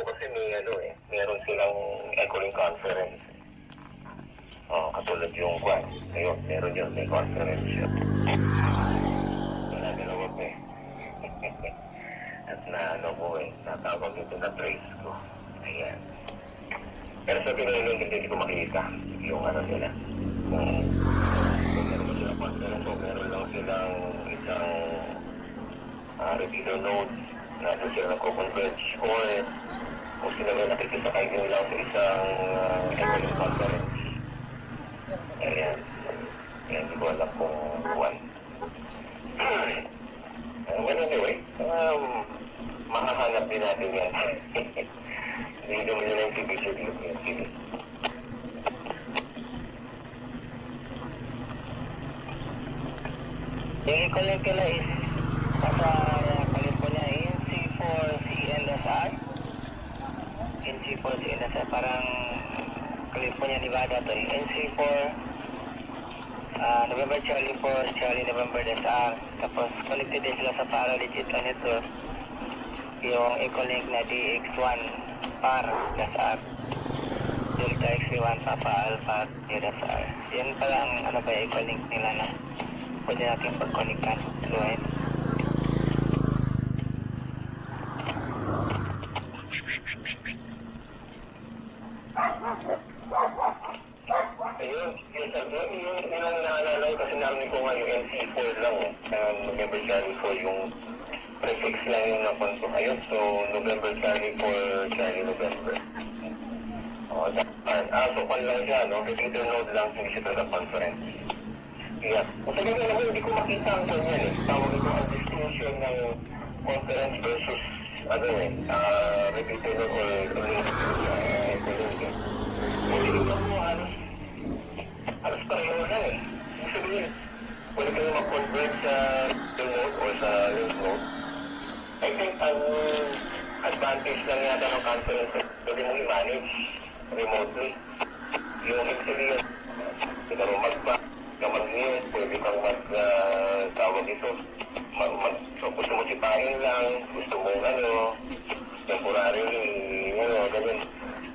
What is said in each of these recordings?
po kasi may ano eh, meron silang Echoing Conference. Oh, katulad yung kwan. Ngayon, meron yun, may conference yun. Wala dalawa po eh. At na ano po eh, natawag ito na trace ko. Ayan. Pero sa pinulong hindi ko makita yung ano nila. Kung, kung meron ba sila conference o meron lang silang isang uh, repeater node na doon sila nagko-converge or kung sila may nakikisakay nyo lang sa isang uh, economic conference. Ayan. Ayan, hindi ko alam kung buwan. Uh, well, anyway, um, makahanap din natin yan. Hindi naman yun ang TV studio ko yung. Yung i-collect nila is nasa California NC4CLSR. NC4CLSR parang California, Nevada to eh. NC4 ah, November Charlie 4, Charlie November SR. Tapos connected din sila sa para digital network. Yung Ecolink na DX1 par SR. Delta XP1 Papa Alpha SR. Yan pala ang ano ba Ecolink nila na pwede natin pag-connectan. Go ahead. Ayun, yun sabi, yun, yun ang naalala ko kasi narinig ko nga yung NC4 lang eh. Um, November Charlie 4 yung prefix lang yung napunto. Ayun, so November Charlie 4, Charlie November. Oh, dapat. Ah, so kwan lang siya, no? Repeater node lang, hindi siya talaga conference. Yeah. Kung sabi ko naman, hindi ko makita ang yan eh. Tawag ito ang distinction ng conference versus ano eh, ah, repeater node or or uh, mo halos halos pareho lang eh. Sabihin, pwede kayo mag-convert sa remote or sa mode. I think ang advantage lang yata ng conference pwede mo i-manage remotely. Yung sabihin, pwede mo mag-back, ka mag-mute, pwede kang mag, uh, tawag ito, mag, mag, so gusto mo sipahin lang, gusto mo ano, temporarily, ano, ganyan.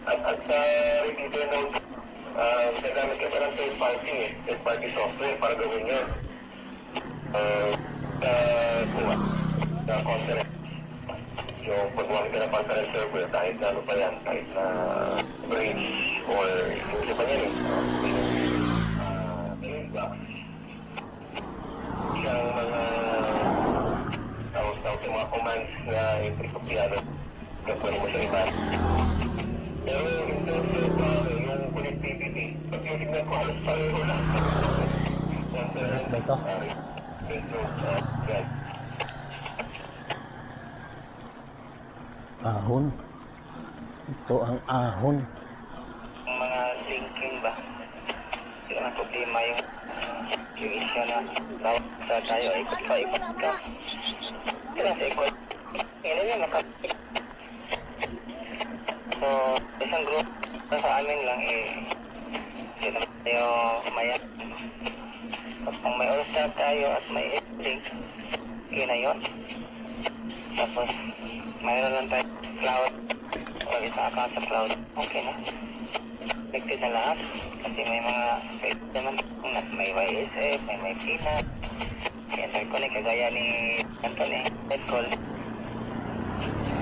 At, at sa repeater node, uh, gagamit ka pa ng third party eh, third party software para gawin yun. Uh, sa kuha, sa conference. Yung paggamit ka ng conference server, kahit na ano pa yan, kahit na bridge or yung isa pa yan eh. Uh, uh, Linux, siyang mga tawag-tawag yung mga commands na ipipapiyano na pwede mo siyang iba. Pero in terms uh, connectivity, pag titignan ko halos pareho lang. Ba ito? Ahon. Ito ang ahon. Mga linking ba? Yung ang problema yung yung issue na bawat sa tayo ikot ka, ikot ka. Kaya sa ikot, yun yun, maka... So, isang group na sa amin lang eh, hindi naman tayo maya. Tapos kung may all-star tayo at may link, yun na yun. Tapos, mayroon lang tayo cloud. O isa account sa cloud, okay na. Connected na lahat. Kasi may mga pwede naman na may YSF, may may PINA interconnect kagaya ni Anthony. Head call.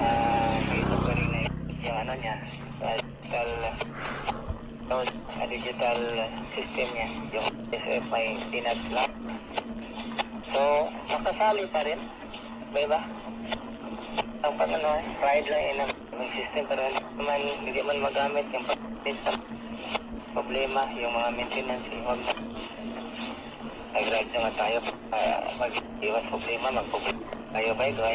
Uh, ito pa rin na yung ano niya digital node sa digital system niya yung PINA lang so makasali pa rin ba ba ang pag ano, pride lang yun ang system pero hindi man, hindi man magamit yung pag problema, yung mga maintenance, yung wag na. Nag-ride naman tayo uh, mag-iwas problema, mag-problema tayo ba, go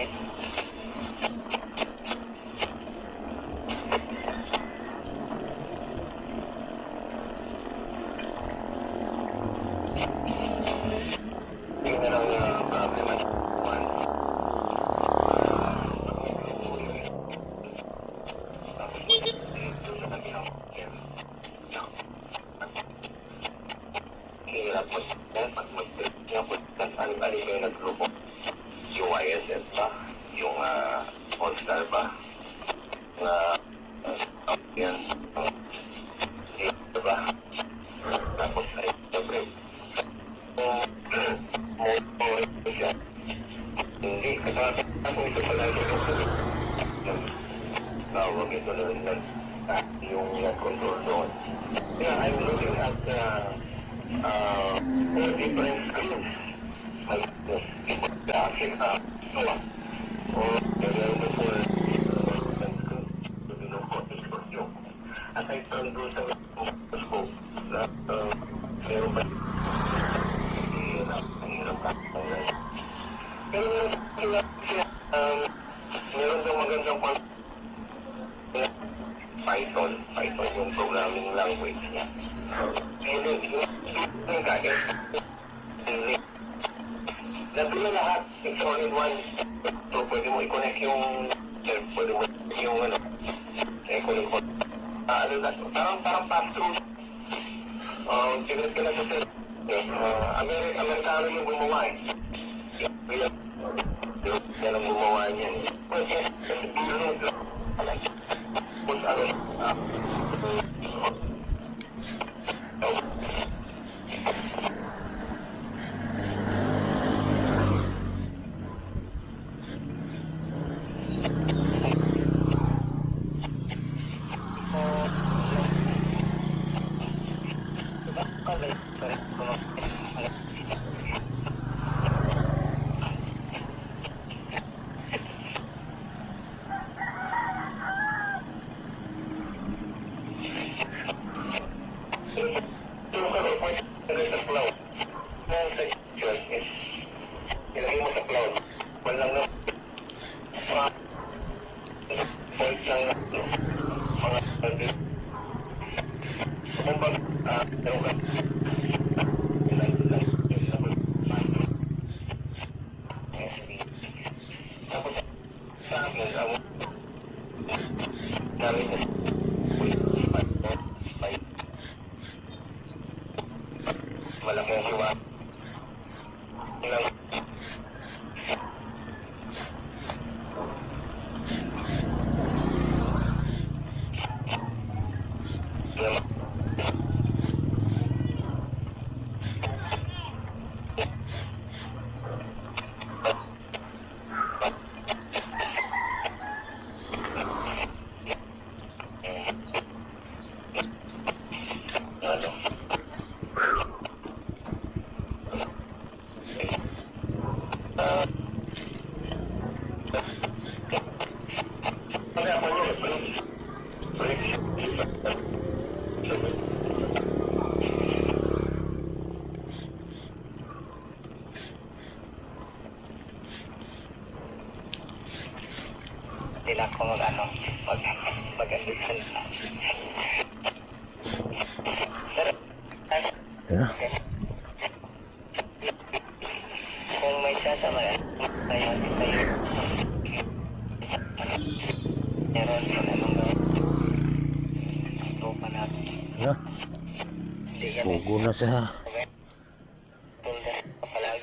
sa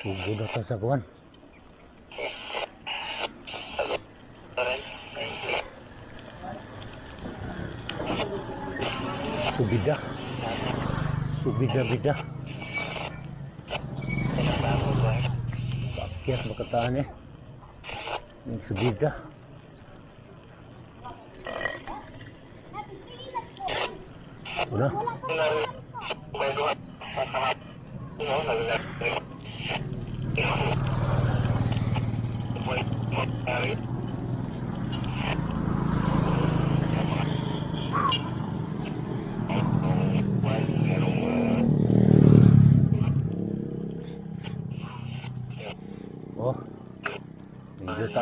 sudah na ka sa kuwan subida subida bida bakit makatahan eh subida subida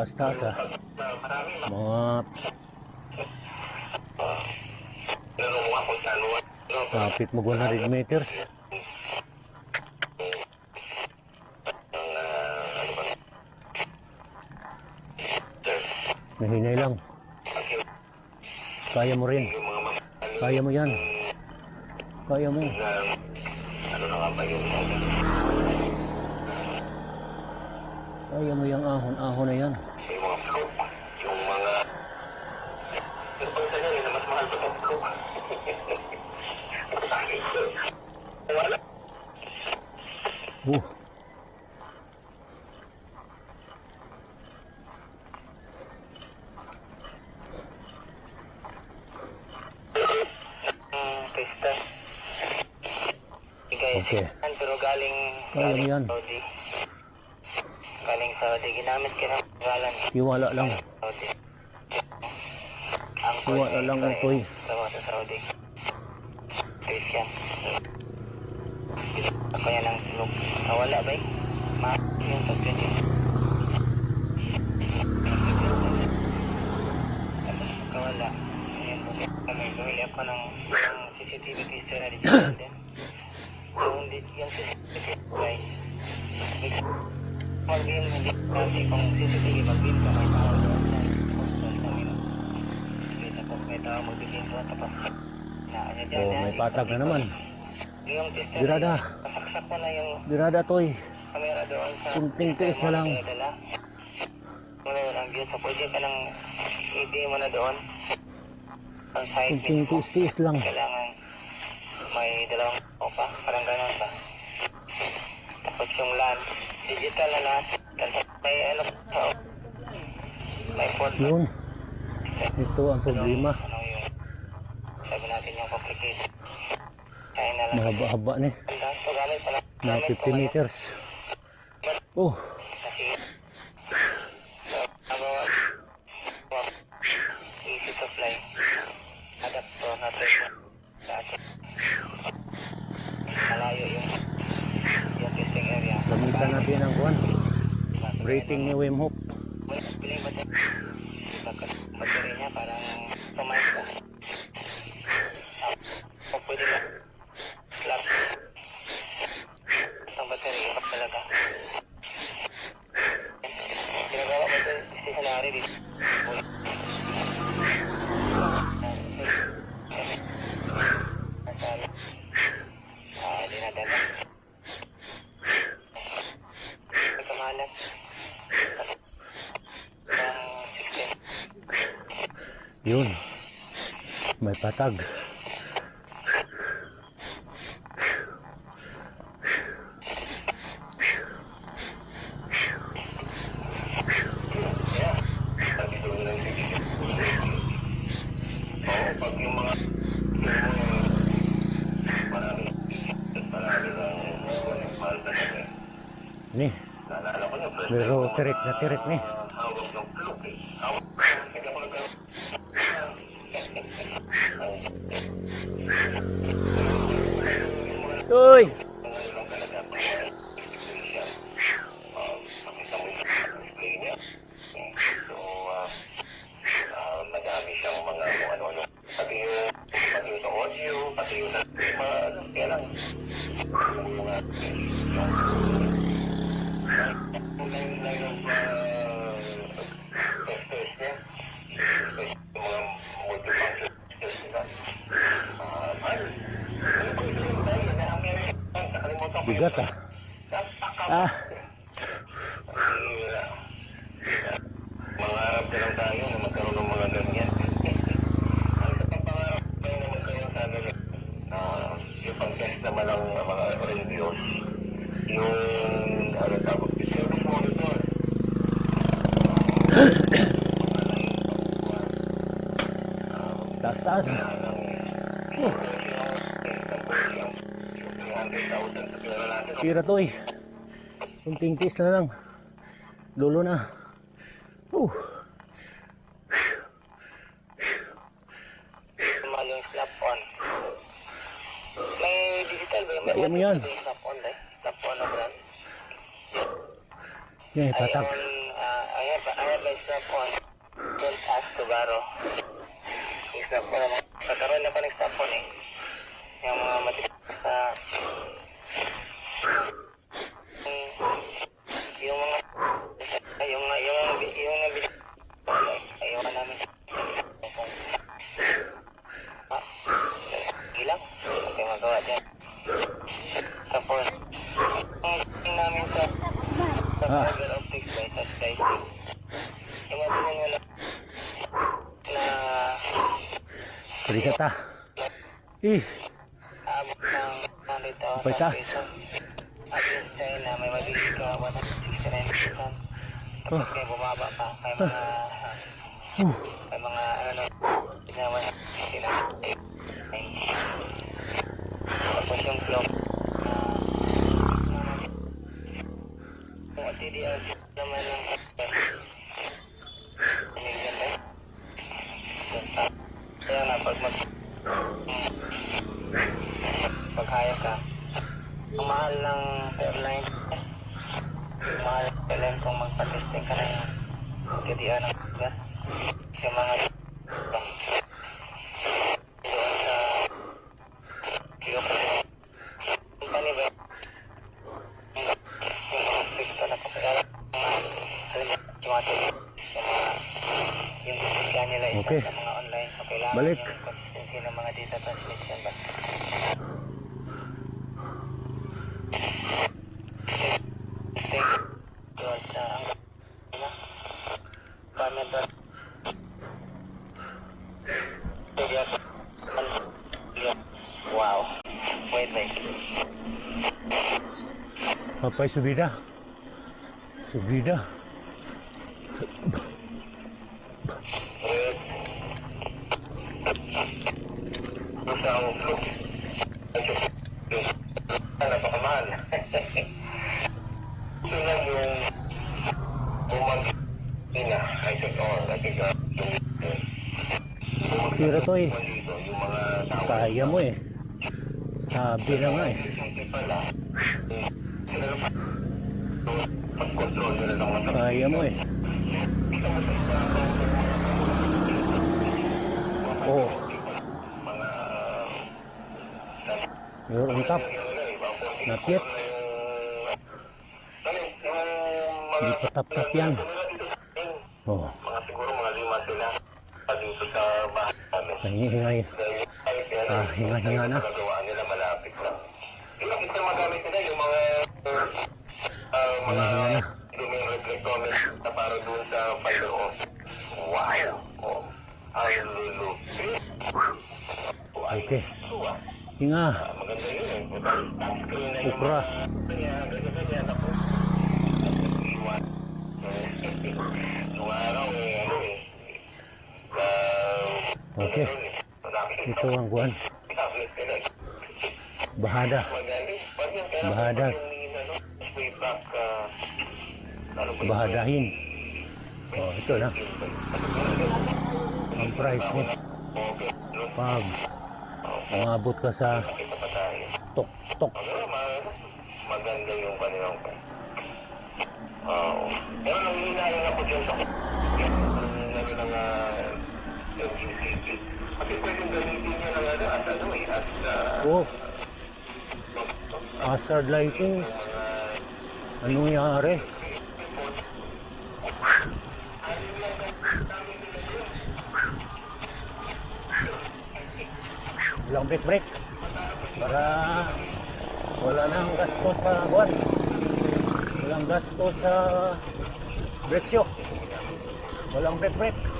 taas-taas ah. Mga kapit mag 100 meters. Mahinay lang. Kaya mo rin. Kaya mo yan. Kaya mo. Ano na ba? Kaya mo yung ahon-ahon na yan. Uh. Okay. Oh, iya, Pero galing, galing. Saudi. Galing Saudi. Ginamit. Iwala lang. Saudi. Iwala lang ang. Christian. Ako yan ang sulok. Nawala ba eh? Ma yung pagkakit yun. Kawala. Ayan po. Kami, bumili ako ng, ng CCTV tester na digital din. Yung, yung CCTV guys. Mag-beam, hindi kasi kung CCTV mag-beam ka, may tao doon sa postal kami. Kita ko, may tao mag-beam doon, tapos na, ano dyan, Oh, yan, may patag na naman. Yung Birada toy. Kunting tiis na lang. Kunting mismo. tiis-tiis lang. Kailangan may dalawang opa. Parang gano'n ba? Tapos yung LAN. Digital na lahat. May ano may port. Yun. Ito ang problema. Ano yung sabi natin yung complication. Kaya na lang. Mahaba-haba ni. Pala. Mga gamit ko 50 ngayon. meters. Oh, easy to fly. Adapter na to sa atin. Malayo yung yung testing area. gamitan natin ang kuan. Rating ni Wim Hof. Piling ba ito? Battery niya parang ka. O pwede na. Slap. Ang battery, iba talaga. Ginagawa ko ito stationary dito. Nasali. Ah, dinadala. May kamalan. Ang 16. Yun. May patag. Sabi doon ng Oo, pag yung mga marami marami ng mahal talaga. Ni. Pero tirik na tirik ni. hawak ng plug eh. Hawak. Hindi ako nagkaroon. Uy! Ngayon lang talaga pag siya. Um, makita mo yung display niya. So, ah, ah, madami siyang mga kung ano-ano. Pati yung, pati yung sa audio, pati yung sa mga, ano, kaya lang. Yung mga, yung, yung line, line of, ah, testers niya. Especially yung mga multifunction testers nila. Ah, mahal. Ano ba yung tayo na ang meron? Nakalimutan ko yung- Bigat ah. Napaka- Ah. Mahirap. Mangarap na lang tayo na magkaroon ng mga ganyan. Ang sa pangarap tayo na magkaroon sana ng uh, yung pag-test naman ng mga radios. Yung ano tawag yung service monitor. Taas taas. Oh, 300,000 sa tira toy. Kunting tiis na lang. Lulo na. Uh. Tumal yung slap on. May digital ba? May Kaya mo yan. May slap on ba? Slap on na brand. Yan, I patag. own, uh, I have, I have my strap on. Don't ask to borrow. Yung strap on naman. Pagkaroon ako ng strap on eh. Yung mga matigas sa... yung, yung mga... Yung, yung, yung, yung, yung, ayaw namin. Ah, sige lang. Okay, magawa dyan. Tapos, ang namin sa sa Ah. fiber optics by sa slicing. Imagine mo lang na Pwede ta. Eh, abot ng 100,000 Pagtas. pesos. At yung China, may mabili ka 169,000. Tapos may bumaba pa. May mga, uh, may mga, ano na, ginawa na, sila. Tapos yung clock, na CDR naman ng Million eh. Kaya nga, pag mag... Pag haya ka, ang mahal ng airline, ang mahal ng airline kung magpa-testing ka ng CDR ng gas. Yung mga doon sa yung company ba yung mga picture na kapagala alam mo yung mga tele- yung mga yung sisya nila isa Okay. sa mga online so kailangan Balik. yung consistency ng mga data transmission ba Thank you. Doon sa ang ano? Paano ba? Sige, ako. Wow. Wait, wait. Papay subida. Subida. Isang napakamahal. Ito lang yung bumag ina. I think, oh, I think, uh, yung Tira to eh. dito, yung mga tao. Kaya mo eh. Sabi na nga eh. Yung pala, sila lang pag-control nila ng mga Kaya mo eh. Oh, mga you're on top. Not yet. Hindi pa tap-tap yan. Oh, Mga siguro mga lima sila pa dito sa bahay namin. nangihingay. Dahil kahit yan, Ah, hinga-hinga na. Nagagawa nila malapit lang. Ilang isa magamit nila yung mga uh, mga Hinga-hinga na. luming reflectometer na para doon sa fiber optic. Wow! Oh, ay lulu. Okay. Hinga. Maganda yun eh. Touchscreen na yung Ukra. Kaya, ganyan-ganyan ako. Iwan. Nung araw eh, ano eh. ah, Okay. ano eh, nakikita Ito ang kuhan. tablet ka na. Bahada. Magaling. Pag yan, kaya Bahada. Yun? Bahadahin. Oh, ito na. Ang price mo. Pag umabot ka sa. Ano, ma- maganda yung kanilang Oo. Pero nangyayari ako dyan sa ano ng MGCP. Kasi pwedeng gamitin niya ng ano, at ano eh, at uh, Oh, hazard lighting. Anong nangyari? Walang break break. Para wala nang gasto sa buwan. Walang gasto sa breksyo. Walang break break.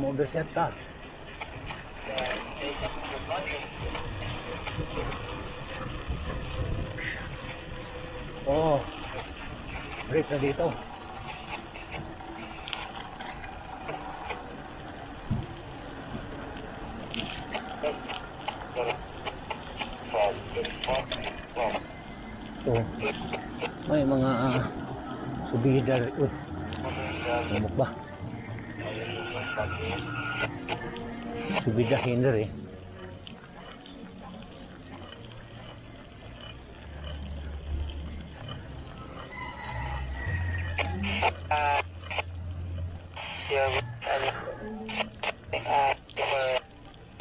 Baka ma-overset ka. Oo. Break na dito. Ito. May mga uh, subida. Uy, lumok ba? Subida hinder eh. Ah, yung, ano, ah, for,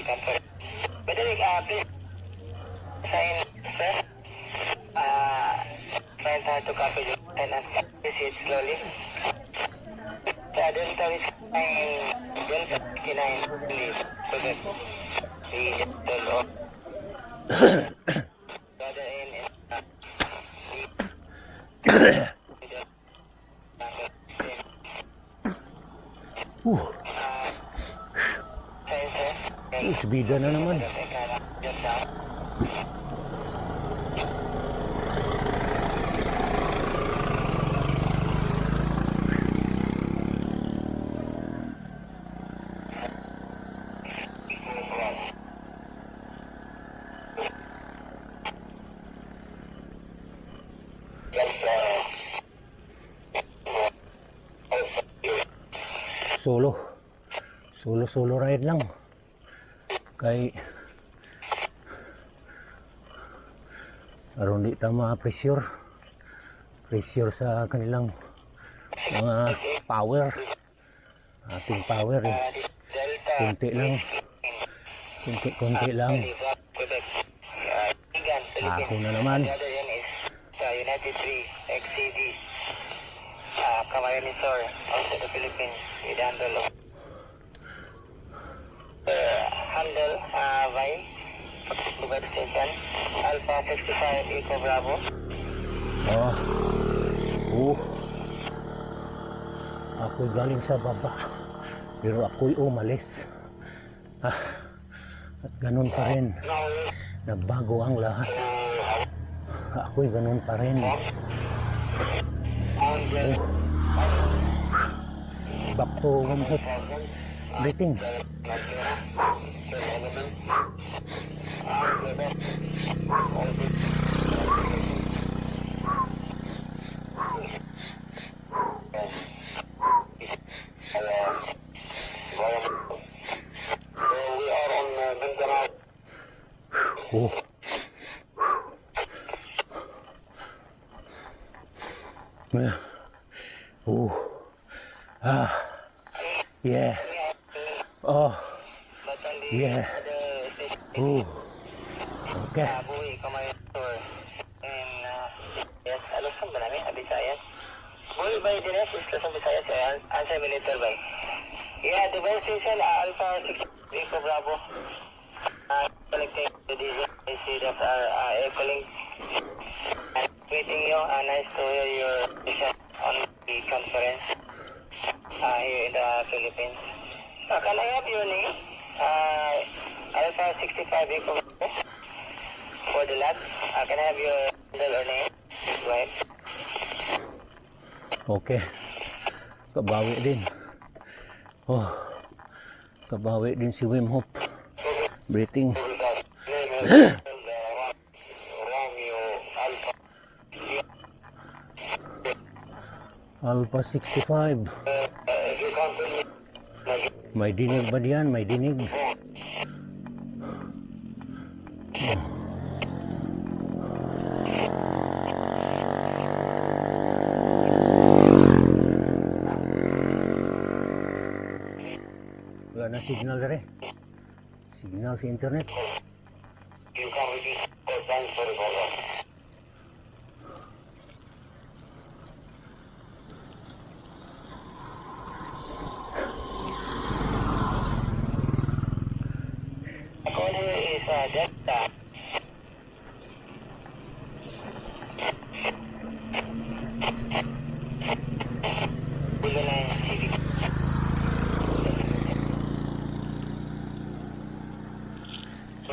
for, pwede rin, ah, please, sign, sir, ah, find how to copy the and proceed slowly. Sa doon sa sign, doon sa 59, please, so that the total of, rather in, uh, the, Uh, ah, sign, sir, uh, subida na naman. Teka lang. Just, uh, solo solo solo ride lang. Kay aron di ta ma-pressure. Pressure sa kanilang mga power. Ating power eh. Kunti lang. Kunti kunti lang. Ako na naman. United 3 XCD. Uh, Camarines also the Philippines of uh, handle uh, by Quebec Station Alpha 65 Eco Bravo. oh. Oh. Ako galing sa baba pero ako'y umalis. Ah, at ganun pa rin. Nagbago ang lahat. Ako'y ganun pa rin. Oh. back to home breathing So we are on uh, Mindanao. oh Yeah. oh ah yeah oh Yeah. other station, oh okay ba yung dinas? Is Luzon, Visayas? Answer Militer ba? Yeah, the best station, Alpha 6 Eco Bravo. Uh, collecting the DJ, I see that our uh, Echo Link. Uh, meeting you, uh, nice to hear your vision on the conference uh, here in the Philippines. Uh, can I have your name? Uh, Alpha 65 Eco for the lab. Uh, can I have your handle or name? Go ahead. okay din oh kabawi din si Wim Hof breathing. Alpha 65 May dinig ba diyan? May dinig. Wala na signal dere. Signal sa internet you can repeat four times for the program. The call here is uh, Delta. Eagle Line Civic.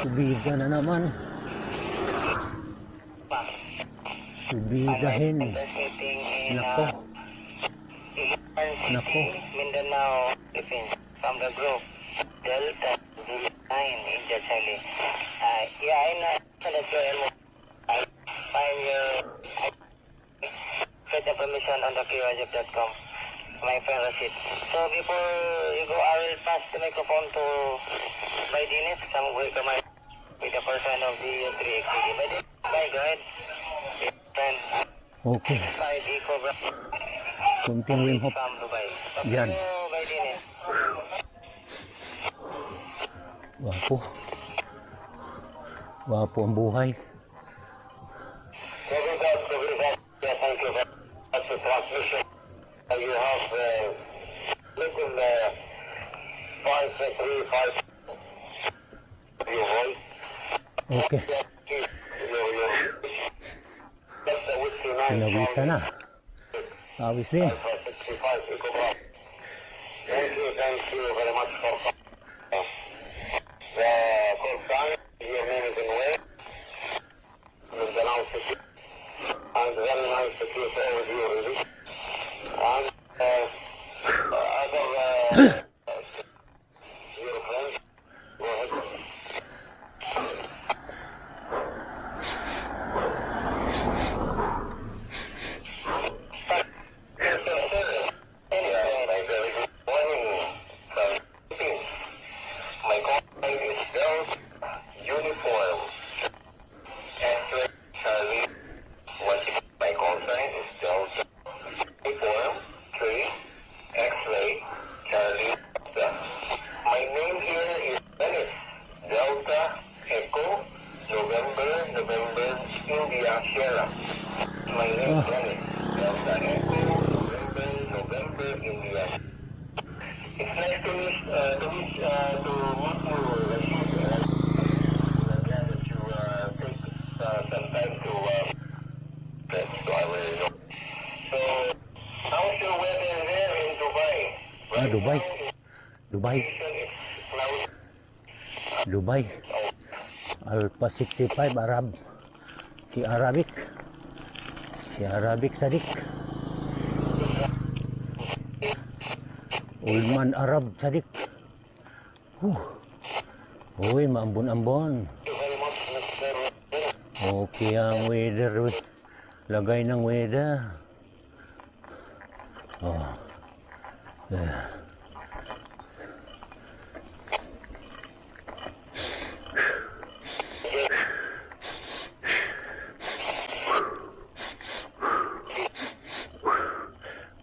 Subiga na naman subigahin Transmitting in nako Nako. Mindanao, Philippines. From the group Delta Zulu 9 India. Uh, yeah, I know that you're I find your permission on the QRJF.com. My Rashid. So before you go, I will pass the microphone to by Dinis. Some will come with the person of the 3XD. By Dinis, bye, go ahead. Okay the Dubai. Talk Yan. Dinis. wapo wapo ang buhay thank you for transmission. Uh, you have uh, little uh, five, uh, three, five. Your voice. Okay Yeah, please, your, your. That's the whiskey nine. pinawisa na awis din Alpha 65, Eco Bravo. Thank you, thank you very much for uh, the call sign. Your name is in way. Mindanao City. And very nice to keep all of you really. And uh, uh, other uh, 65 Arab. Si Arabic. Si Arabic Sadik. Ulman Arab Sadik. Huh. Uy, maambon-ambon. Okay ang weather. Lagay ng weather. Oh. Yeah.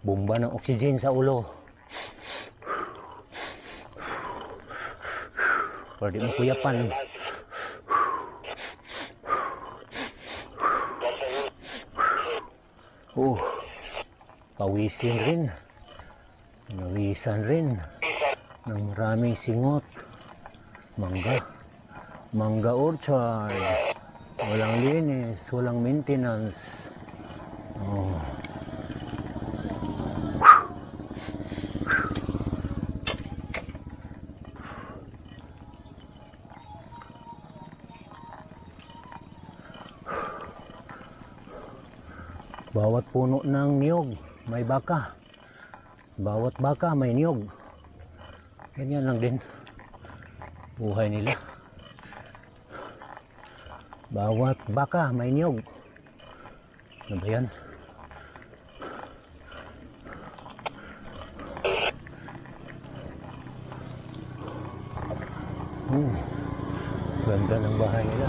Bomba ng oxygen sa ulo. Pwede mo kuyapan. Oh, pawisin rin. Nawisan rin. Ng maraming singot. Mangga. Mangga orchard. Walang linis, walang maintenance. Oh. Baka. Bawat baka may niyog. Ganyan lang din. Buhay nila. Bawat baka may niyog. Ano ba yan? Hmm. Ganda ng bahay nila.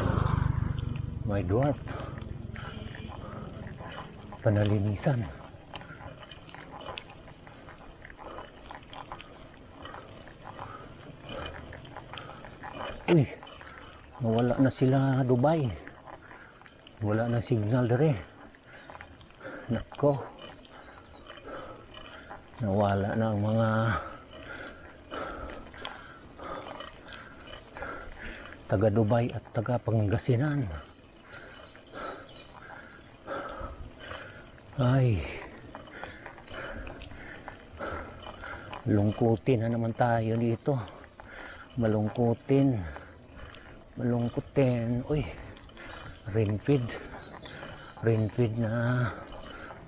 May dwarf panalinisan. Uy, nawala na sila Dubai. Wala na signal dere. Nako. Nawala na ang mga taga Dubai at taga Pangasinan. Ay. Lungkutin na naman tayo dito. Malungkutin. Malungkutin. Uy. Rainfeed. Rainfeed na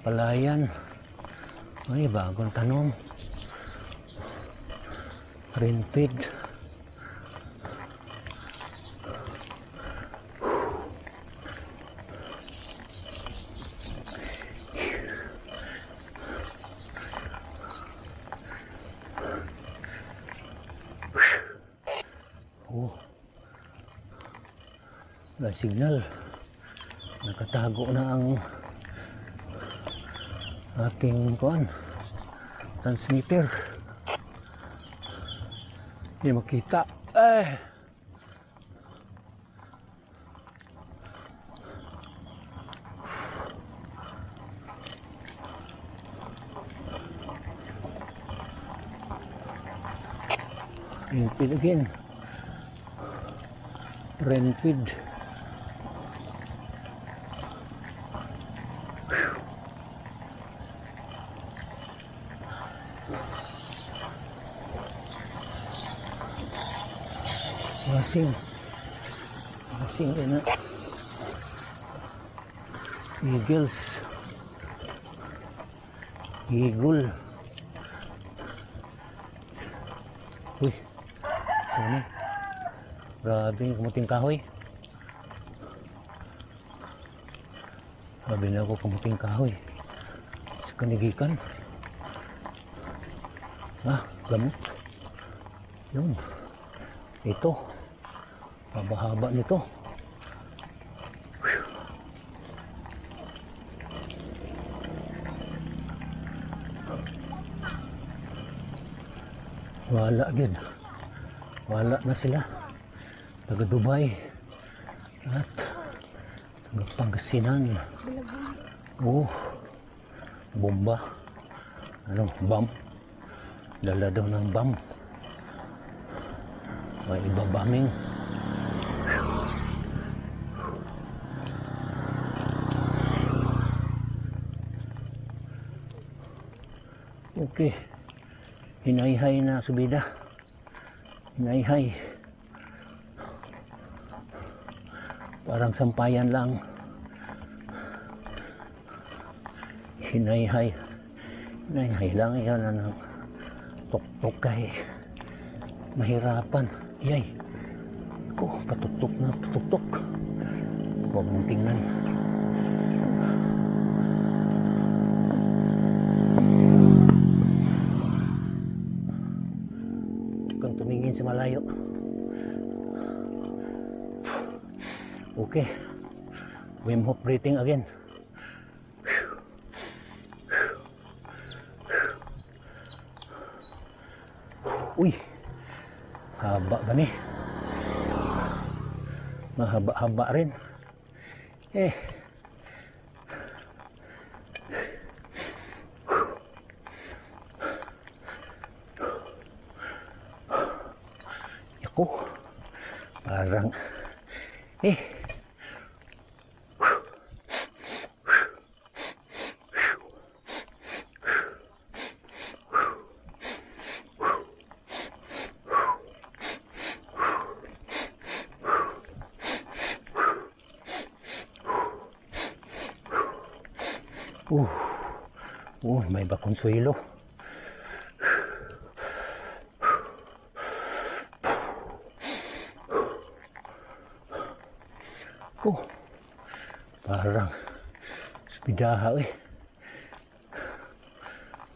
palayan. Ay, bagong tanong. Rainfeed. Ating kuan transmitter. Hindi makita. Eh. Renfid again. Renfid. Masing. Masing din na. Eagles. Eagle. Uy. Ano? Grabe, kamuting kahoy. Grabe na ako kamuting kahoy. Sa kanigikan. Ah, gamot. Yun. Ito. Haba-haba nito. Wala din. Wala na sila. Taga Dubai. At taga Pangasinan. Oh, bomba. Ano, bomb. Dala daw ng bomb. May ibabaming. Hinayhay na subida. Hinayhay. Parang sampayan lang. Hinayhay. Hinayhay lang yan ano. Tuktok kay. Mahirapan. Yay. Ko, patuktok na patuktok. Huwag mong tingnan. Kang tumingin sa malayo. Okay. Wim Hof breathing again. Uy. Haba ba ni? Mahaba-haba rin. Eh. Ako. Parang eh Uh, uh, may bakonsuelo. Oh, parang spidaha eh.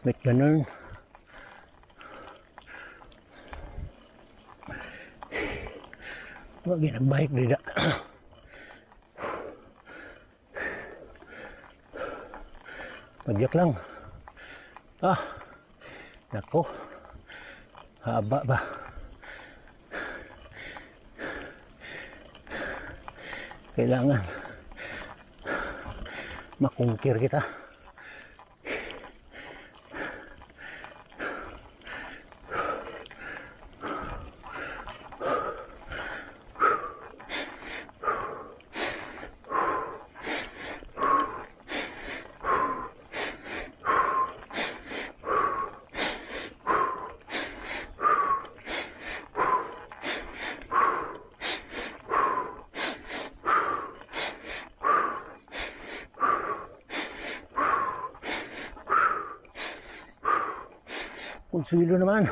Ba't ganun? Wag yan ang bike nila. Padyak lang. Ah, nako. Haba ba? Kailangan makungkir kita. Konsuelo naman.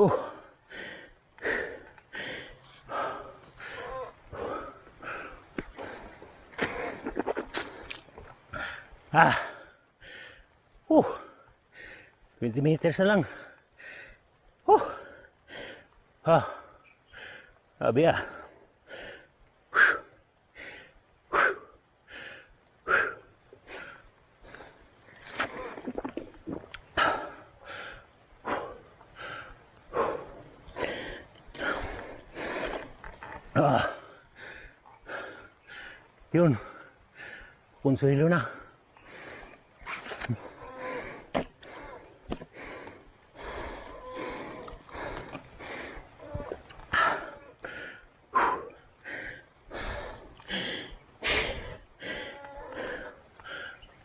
Uh. Ah. Uh. 20 meters na lang. Uh. Ah. Sabi ah. Ah. Yun. Konsuelo na.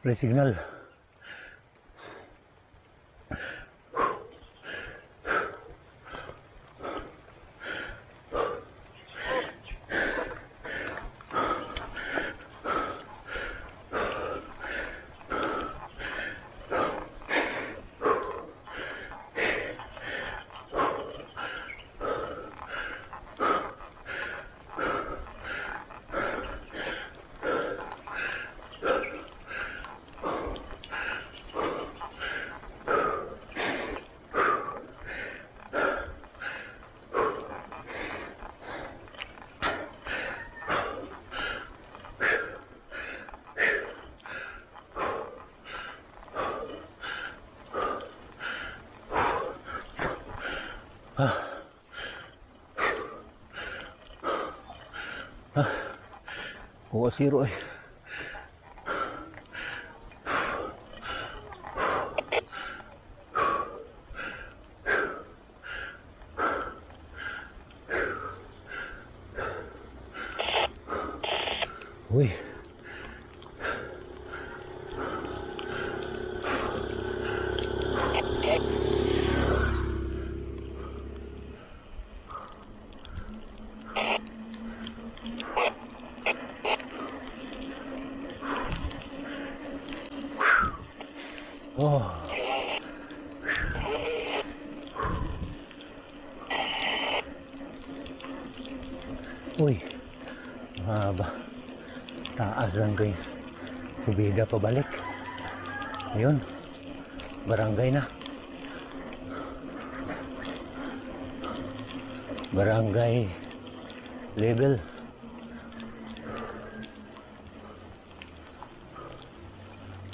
May signal. Kuha zero eh. Uy. Oh. Uy. Mahaba. Taas lang kayo. Subida pabalik. Ayun. Barangay na. Barangay level.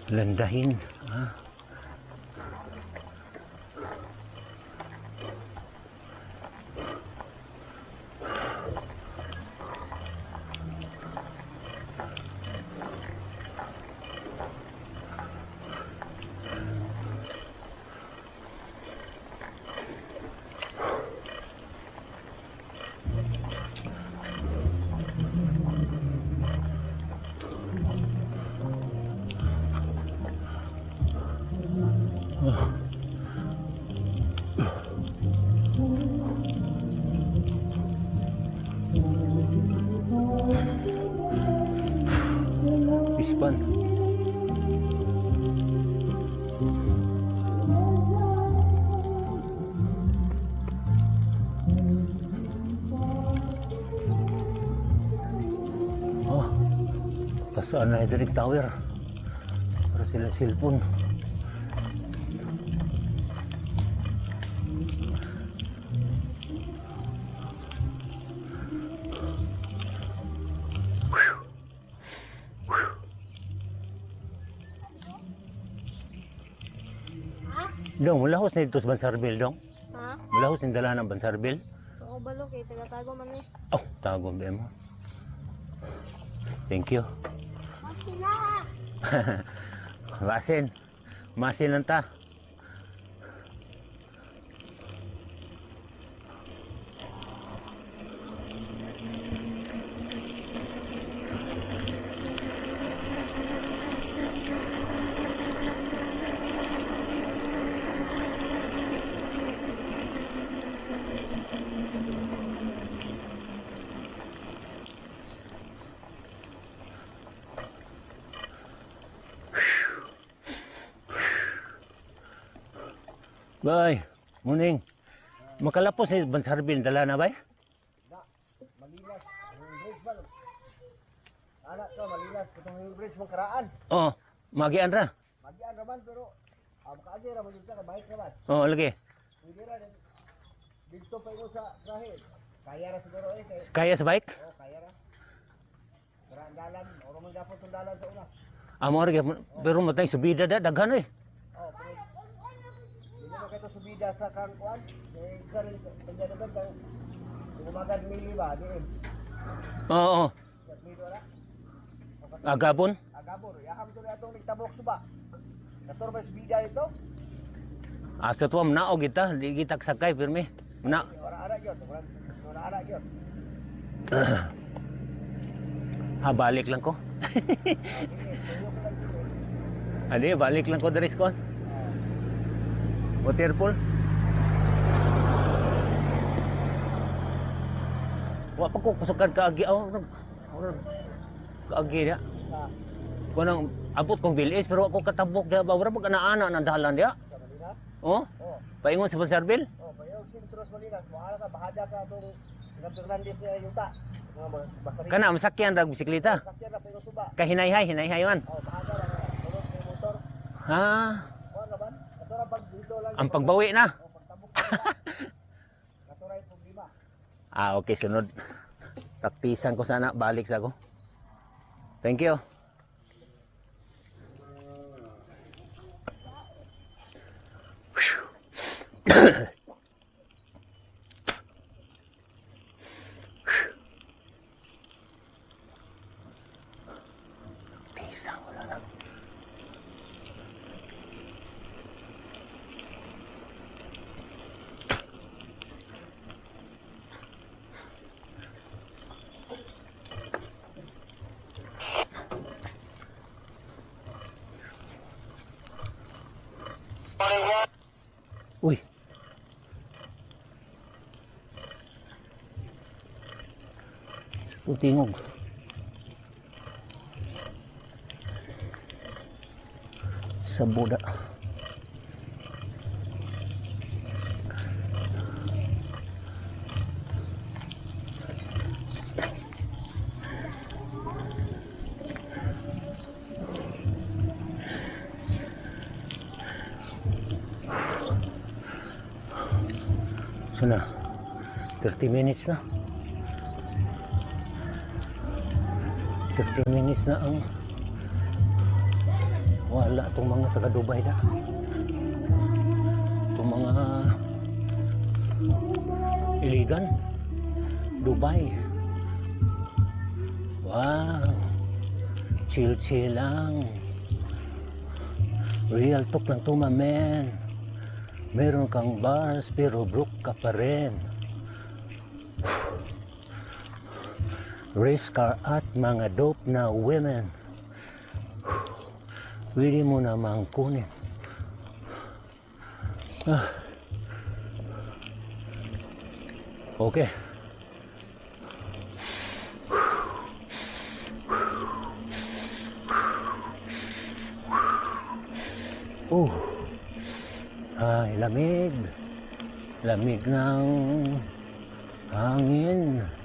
Landahin. Ah. Tower. Para sila cellphone. Dong, mulahos na ito sa Bansarbil, dong. Ha? Mulahos na dala ng Bansarbil. Oo, balo kay taga-tago man eh. Oh, tago ba mo? Thank you. Masin. Masin lang ta. Bay, muning. Makalapos ni Bansarbil dala na bay? Malilas, yung bridge ba? Anak ka, malilas, itong bridge mong karaan. Oh, magian ra. Magian raman, pero ah, makaagi raman yung ka, bahit raman. Oh, lagi. Hindi ra, dito pa ikaw sa trahe. Kaya ra siguro eh, kay, Kaya sa bike? oh, kaya ra. Ang dalan, o raman gapon itong dalan sa una. Amo ra gyud. pero matay subida da daghan eh. Oh, pero hindi mo kayo subida sa kangkuan. Eh, galing, kanya naman, kung umagad mili ba, diin. Oo. Mido na. Agabon. Agabor, yakam to na itong nagtabok suba. Kator ba bida ito? Asa tuwa mnaog kita, di kita sakay pirmi. Na. Wala ara gyud, wala wala ara gyud. Ha, balik lang ko. Ini, tuyo ko lang dito. Adi, balik lang ko dari kon. Waterpool. Wa pa ko kusukan kaagi aw. Kaagi dia. Ah, Kunang abot kong bilis pero ako katabok dia ba wala pag ana dalan dia. sa. Oh, paingon sa Banserbil. oh, payo sintros Manila. Wala ka bahada ka tong Ilang Fernandez na yuta. Kana masakyan rag bisikleta. Sakyan na pero suba. Kahinay-hay, hinay-hay man. Oh, bahada may motor. Ha, ang pagbawi na. Ah, okay, sunod. Praktisan ko sana, balik sa ako. Thank you. Putingog. Sa Buda. Sana 30 minutes na 30 minutes na ang wala itong mga taga Dubai na. Itong mga iligan Dubai. Wow. Chill chill lang. Real talk lang to man. Meron kang bars pero broke ka pa rin. Race car at mga dope na women. Pwede mo namang kunin. Ah. Okay. Oh. Ay, lamig. Lamig ng hangin.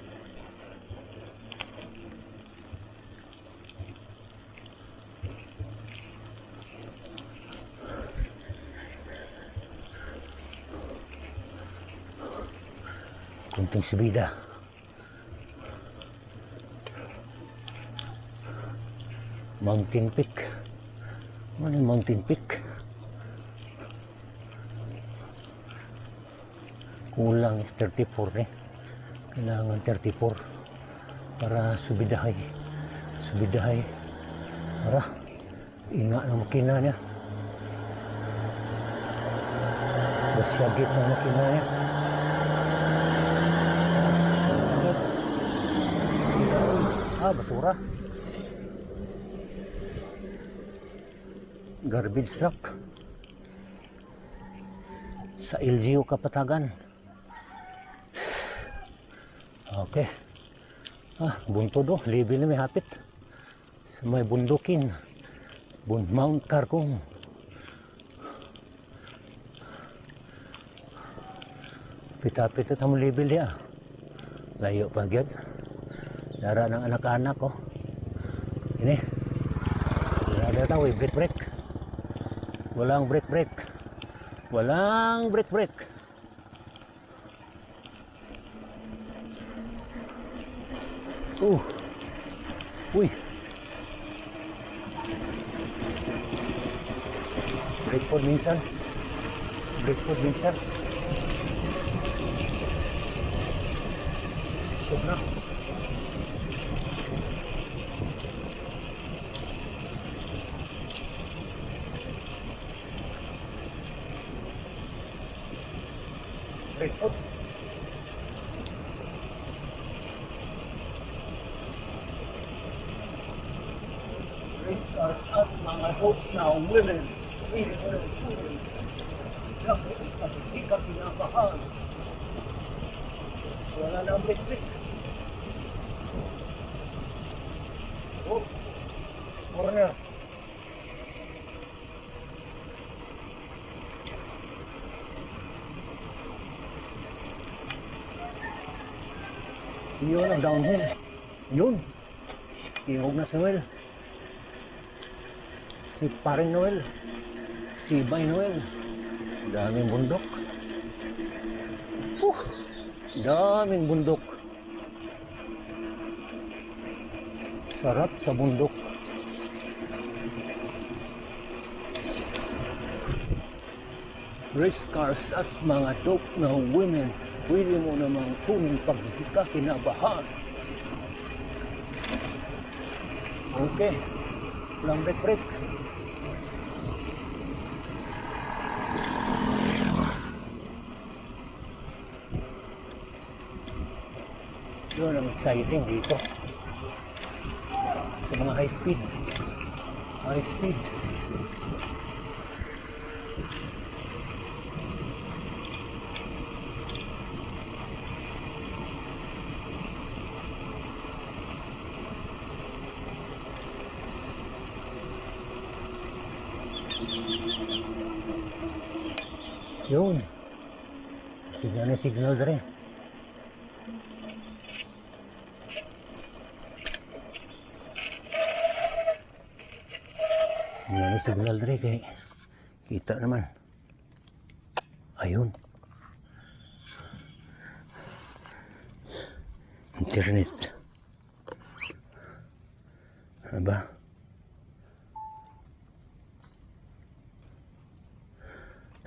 Kunting subida. Mountain Peak. Ano yung Mountain Peak? kulang is 34 eh? Kailangan 34 para subidahay subidahay para ina ng makina niya basyagit ng makina niya ah basura garbage truck sa LGU Kapatagan Okay. Ah, buntod oh. Libre na may hapit. Sa may bundukin. Bun Mount Carcong. Pita-pita tamo libre dia. Layo pa gyud. Dara ng anak-anak ko. Ini. Wala na tayo, break break. Walang break break. Walang break break. Uh. Uy. Break po minsan. Break po minsan. Busog na. Race cars at mga hope na women. Hindi mo na women. Naku, kasi di ka pinabahan. Wala na ang bitbit. Oh, corner. Yun ang downhill. Yun. Ihog na si Noel. Si paring Noel. Si Bay Noel. Daming bundok. Uh, daming bundok. Sarap sa bundok. Race cars at mga dope na women. Pwede mo namang kunin pag di ka kinabahan. Okay. Walang break break. Exciting dito. Sa mga high speed. High speed. Yun. Signal na signal rin. Signal na signal rin kay kita naman. Ayun. Internet. Aba.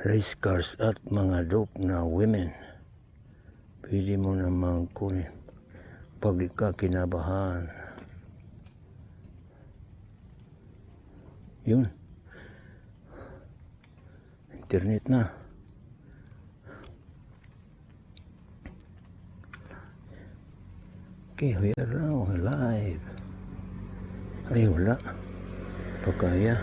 race cars at mga dope na women. Pwede mo namang kunin pag ka kinabahan. Yun. Internet na. Okay, we are now live. Ay, wala. Pagkaya.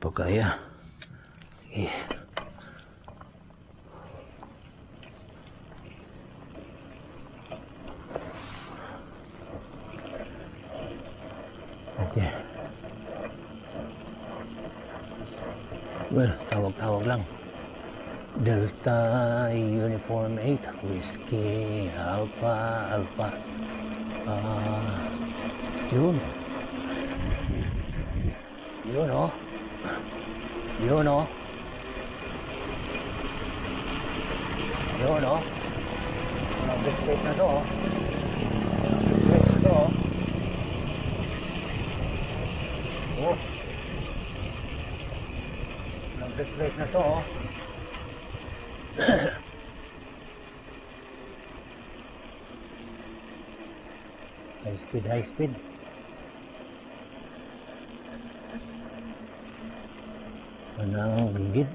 Pagkaya. Okay. Delta Uniform 8 Whiskey Alpha Alpha. Ah, yun. Yun oh. Yun oh. Yun oh. Mga biscuit na to oh. Biscuit na to oh. Oh. Mga biscuit na to oh. high speed, high speed. Anong gigit?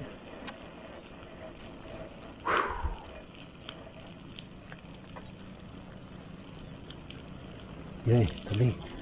Yay, tabi.